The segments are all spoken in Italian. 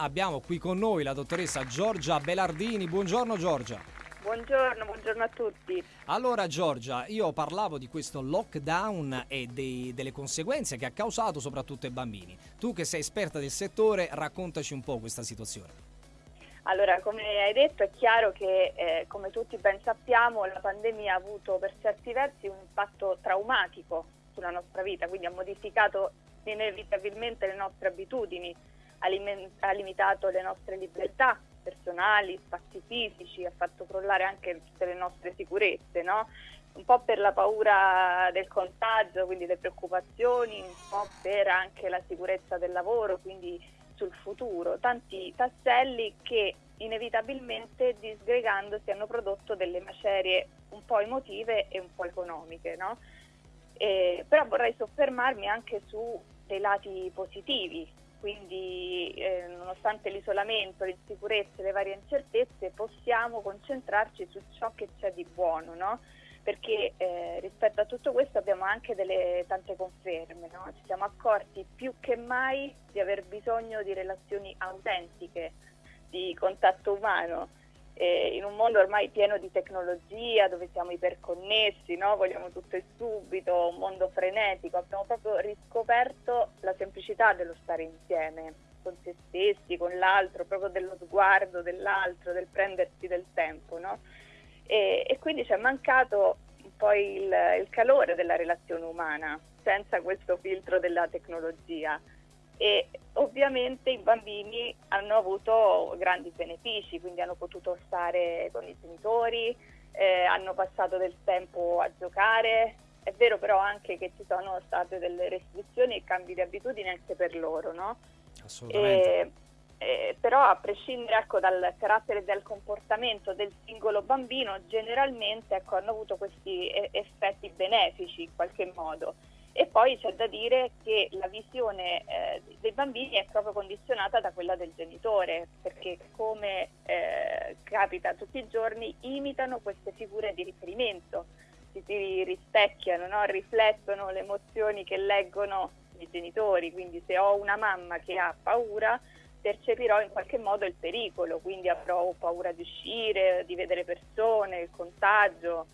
abbiamo qui con noi la dottoressa Giorgia Belardini. Buongiorno Giorgia. Buongiorno, buongiorno a tutti. Allora Giorgia, io parlavo di questo lockdown e dei, delle conseguenze che ha causato soprattutto ai bambini. Tu che sei esperta del settore, raccontaci un po' questa situazione. Allora, come hai detto, è chiaro che, eh, come tutti ben sappiamo, la pandemia ha avuto per certi versi un impatto traumatico sulla nostra vita, quindi ha modificato inevitabilmente le nostre abitudini, ha, lim- ha limitato le nostre libertà personali, spazi fisici, ha fatto crollare anche tutte le nostre sicurezze, no? un po' per la paura del contagio, quindi le preoccupazioni, un po' per anche la sicurezza del lavoro, quindi sul futuro, tanti tasselli che inevitabilmente disgregandosi hanno prodotto delle macerie un po' emotive e un po' economiche. No? Eh, però vorrei soffermarmi anche su dei lati positivi, quindi eh, nonostante l'isolamento, l'insicurezza e le varie incertezze possiamo concentrarci su ciò che c'è di buono. No? perché eh, rispetto a tutto questo abbiamo anche delle tante conferme, no? ci siamo accorti più che mai di aver bisogno di relazioni autentiche, di contatto umano. Eh, in un mondo ormai pieno di tecnologia, dove siamo iperconnessi, no? vogliamo tutto e subito, un mondo frenetico, abbiamo proprio riscoperto la semplicità dello stare insieme con se stessi, con l'altro, proprio dello sguardo dell'altro, del prendersi del tempo. No? e, e quindi ci è mancato un po' il, il calore della relazione umana senza questo filtro della tecnologia e ovviamente i bambini hanno avuto grandi benefici, quindi hanno potuto stare con i genitori, eh, hanno passato del tempo a giocare. È vero però anche che ci sono state delle restrizioni e cambi di abitudini anche per loro, no? Assolutamente. E, eh, però a prescindere ecco, dal carattere e dal comportamento del singolo bambino, generalmente ecco, hanno avuto questi effetti benefici in qualche modo. E poi c'è da dire che la visione eh, dei bambini è proprio condizionata da quella del genitore, perché come eh, capita tutti i giorni, imitano queste figure di riferimento, si, si rispecchiano, no? riflettono le emozioni che leggono i genitori, quindi se ho una mamma che ha paura, percepirò in qualche modo il pericolo, quindi avrò paura di uscire, di vedere persone, il contagio,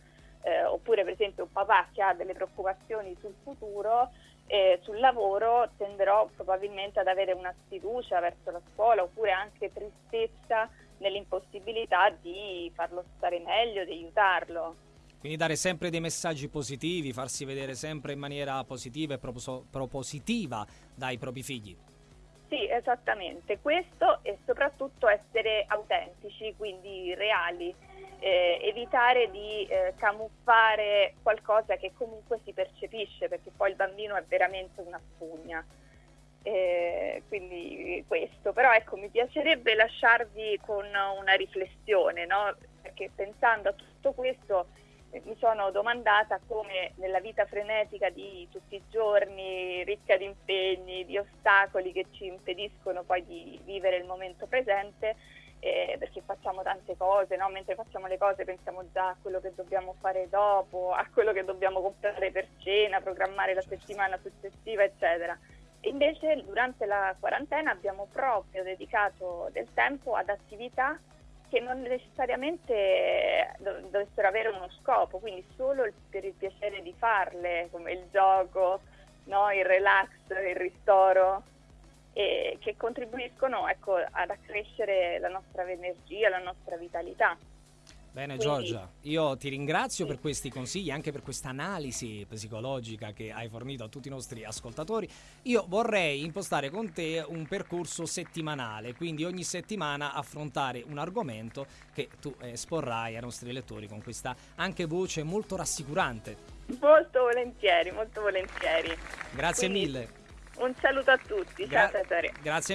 eh, oppure per esempio un papà che ha delle preoccupazioni sul futuro, eh, sul lavoro tenderò probabilmente ad avere una sfiducia verso la scuola oppure anche tristezza nell'impossibilità di farlo stare meglio, di aiutarlo. Quindi dare sempre dei messaggi positivi, farsi vedere sempre in maniera positiva e propositiva dai propri figli. Sì, esattamente, questo e soprattutto essere autentici, quindi reali, eh, evitare di eh, camuffare qualcosa che comunque si percepisce, perché poi il bambino è veramente una spugna. Eh, quindi questo, però ecco mi piacerebbe lasciarvi con una riflessione, no? perché pensando a tutto questo mi sono domandata come nella vita frenetica di tutti i giorni, ricca di impegni, di ostacoli che ci impediscono poi di vivere il momento presente, eh, perché facciamo tante cose, no? mentre facciamo le cose pensiamo già a quello che dobbiamo fare dopo, a quello che dobbiamo comprare per cena, programmare la settimana successiva, eccetera. Invece durante la quarantena abbiamo proprio dedicato del tempo ad attività che non necessariamente dovessero avere uno scopo, quindi solo per il piacere di farle, come il gioco, no? il relax, il ristoro, e che contribuiscono ecco, ad accrescere la nostra energia, la nostra vitalità. Bene Giorgia, io ti ringrazio sì. per questi consigli, anche per questa analisi psicologica che hai fornito a tutti i nostri ascoltatori. Io vorrei impostare con te un percorso settimanale, quindi ogni settimana affrontare un argomento che tu esporrai ai nostri lettori con questa anche voce molto rassicurante. Molto volentieri, molto volentieri. Grazie quindi, mille. Un saluto a tutti, Gra- ciao Cesare. Grazie mille.